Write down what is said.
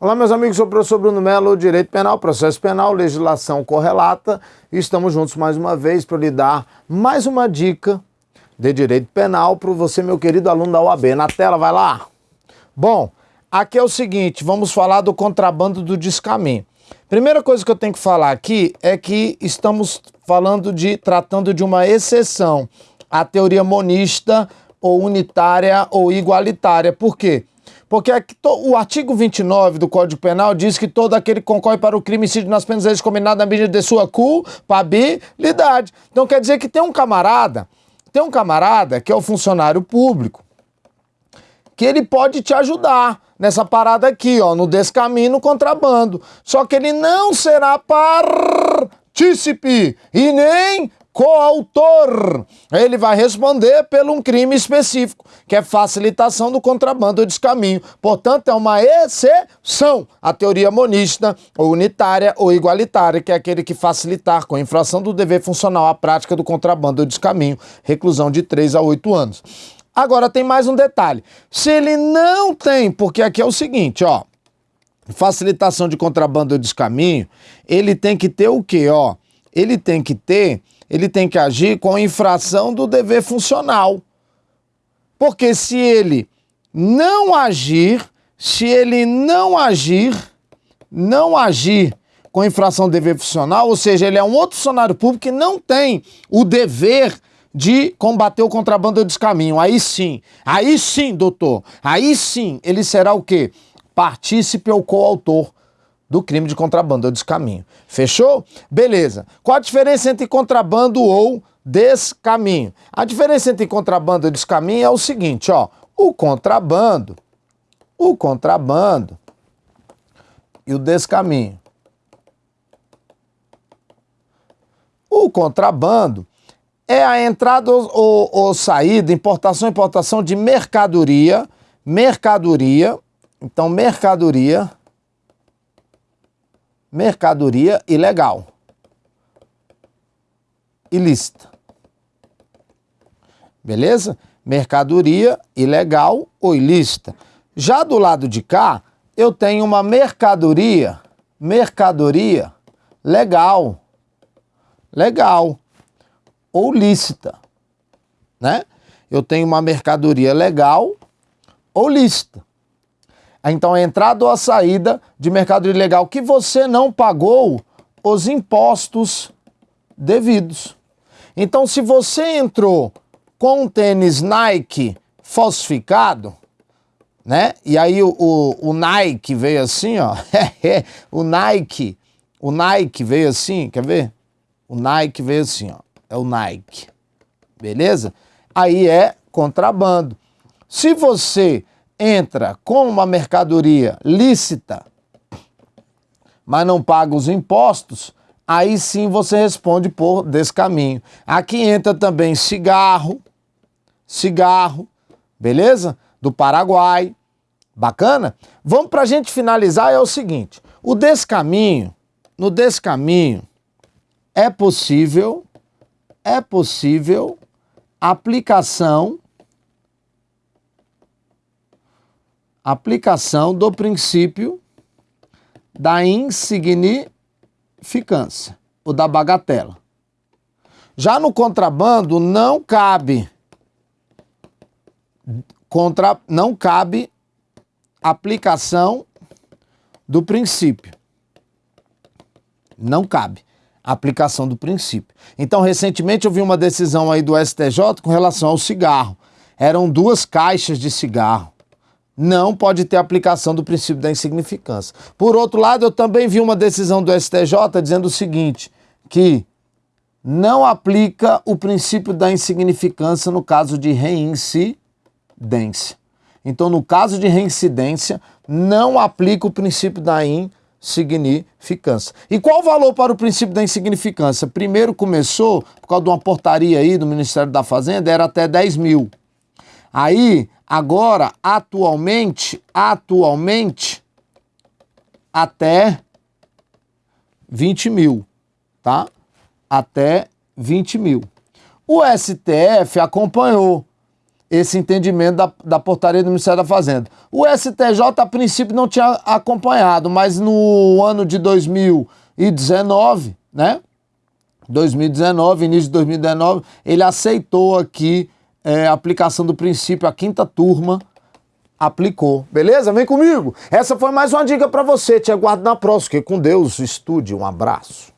Olá, meus amigos, sou o professor Bruno Melo, Direito Penal, Processo Penal, Legislação Correlata. E estamos juntos mais uma vez para lhe dar mais uma dica de Direito Penal para você, meu querido aluno da UAB. Na tela, vai lá. Bom, aqui é o seguinte, vamos falar do contrabando do descaminho. Primeira coisa que eu tenho que falar aqui é que estamos falando de, tratando de uma exceção à teoria monista ou unitária ou igualitária. Por quê? O artigo 29 do Código Penal diz que todo aquele que concorre para o crime incide nas penas combinadas na medida de sua culpabilidade. Então quer dizer que tem um camarada, tem um camarada que é o funcionário público, que ele pode te ajudar nessa parada aqui, ó, no descaminho, no contrabando. Só que ele não será partícipe e nem coautor. Ele vai responder pelo um crime específico, que é facilitação do contrabando ou descaminho. Portanto, é uma exceção à teoria monista, ou unitária ou igualitária, que é aquele que facilitar com a infração do dever funcional a prática do contrabando ou descaminho, reclusão de 3 a 8 anos. Agora tem mais um detalhe. Se ele não tem, porque aqui é o seguinte, ó, facilitação de contrabando ou descaminho, ele tem que ter o quê, ó? Ele tem que ter ele tem que agir com infração do dever funcional. Porque se ele não agir, se ele não agir, não agir com infração do dever funcional, ou seja, ele é um outro funcionário público que não tem o dever de combater o contrabando ou descaminho. Aí sim, aí sim, doutor, aí sim, ele será o quê? Partícipe ou coautor do crime de contrabando ou descaminho. Fechou? Beleza. Qual a diferença entre contrabando ou descaminho? A diferença entre contrabando e descaminho é o seguinte, ó. O contrabando, o contrabando e o descaminho. O contrabando é a entrada ou, ou, saída, importação e importação de mercadoria, mercadoria, então mercadoria mercadoria ilegal, ilícita. Beleza? Mercadoria ilegal ou ilícita. Já do lado de cá, eu tenho uma mercadoria, mercadoria legal, legal ou lícita, né? Eu tenho uma mercadoria legal ou lícita. Então, a entrada ou a saída de mercado ilegal que você não pagou os impostos devidos. Então, se você entrou com um tênis Nike falsificado, né? E aí o, o, o Nike veio assim, ó. o Nike, o Nike veio assim, quer ver? O Nike veio assim, ó. É o Nike. Beleza? Aí é contrabando. Se você entra com uma mercadoria lícita, mas não paga os impostos, aí sim você responde por descaminho. Aqui entra também cigarro, cigarro, beleza? Do Paraguai, bacana? Vamos para a gente finalizar, é o seguinte, o descaminho, no descaminho, é possível, é possível aplicação aplicação do princípio da insignificância, ou da bagatela. Já no contrabando não cabe contra não cabe aplicação do princípio. Não cabe aplicação do princípio. Então, recentemente eu vi uma decisão aí do STJ com relação ao cigarro. Eram duas caixas de cigarro não pode ter aplicação do princípio da insignificância. Por outro lado, eu também vi uma decisão do STJ dizendo o seguinte, que não aplica o princípio da insignificância no caso de reincidência. Então, no caso de reincidência, não aplica o princípio da insignificância. E qual o valor para o princípio da insignificância? Primeiro começou, por causa de uma portaria aí do Ministério da Fazenda, era até 10 mil. Aí, agora, atualmente, atualmente, até 20 mil, tá? Até 20 mil. O STF acompanhou esse entendimento da, da portaria do Ministério da Fazenda. O STJ, a princípio, não tinha acompanhado, mas no ano de 2019, né? 2019, início de 2019, ele aceitou aqui é, aplicação do princípio, a quinta turma aplicou. Beleza? Vem comigo. Essa foi mais uma dica para você. Te aguardo na próxima. Que com Deus, estude. Um abraço.